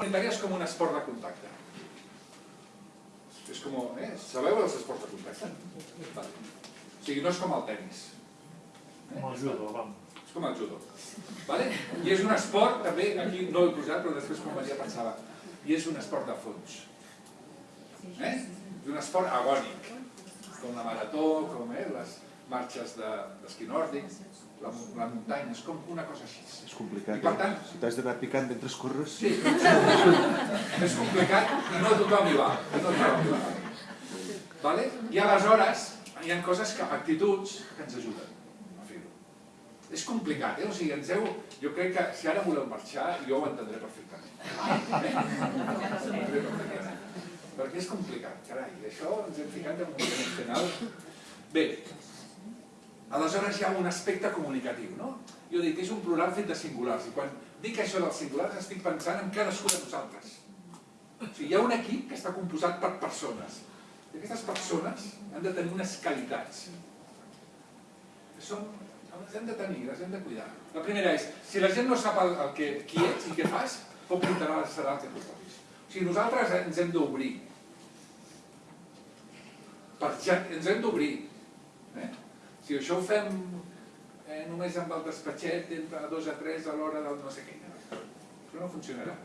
Comunitària és com un esport de contacte. És com, eh? Sabeu els esports de contacte? Vale. O sigui, no és com el tennis. Com el judo, vam. És com el judo. Vale? I és un esport, també, aquí no ho he posat, però després quan venia pensava, i és un esport de fons. Eh? És un esport agònic, com la marató, com eh, les marxes d'esquí de, nòrdic, la, la muntanya, és com una cosa així. És complicat. I per tant... Si t'has d'anar picant mentre corres... Sí, és complicat i no tothom hi va. No tothom hi va. Vale? I aleshores hi ha coses, que, actituds que ens ajuden a fer-ho. És complicat, eh? O sigui, ens heu... Jo crec que si ara voleu marxar, jo ho entendré perfectament. Eh? Perquè és complicat, carai. Això ens hem ficat en un emocional. Bé, aleshores hi ha un aspecte comunicatiu, no? Jo dic que és un plural fet de singulars, i quan dic això dels singulars estic pensant en cadascú de nosaltres. O sigui, hi ha un equip que està composat per persones, i aquestes persones han de tenir unes qualitats. Que són, les hem de tenir, les hem de cuidar. La primera és, si la gent no sap el, el que, qui ets i què fas, com serà el que tu facis. O sigui, nosaltres ens hem d'obrir. Ja, ens hem d'obrir. Eh? Si això ho fem eh, només amb el despatxet entre dos a tres a l'hora del no sé què, això no funcionarà.